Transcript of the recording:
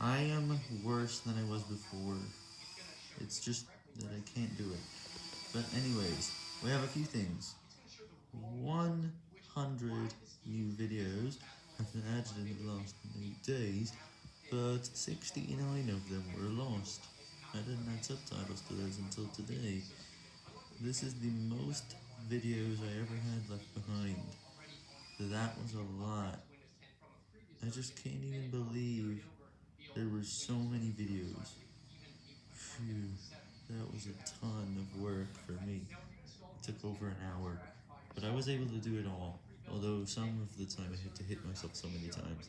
I am worse than I was before. It's just that I can't do it. But anyways, we have a few things. 100 new videos have been added in the last 8 days, but 69 of them were lost. I didn't add subtitles to those until today. This is the most videos I ever had left behind. That was a lot. I just can't even believe so many videos. Phew, that was a ton of work for me. It took over an hour, but I was able to do it all, although some of the time I had to hit myself so many times.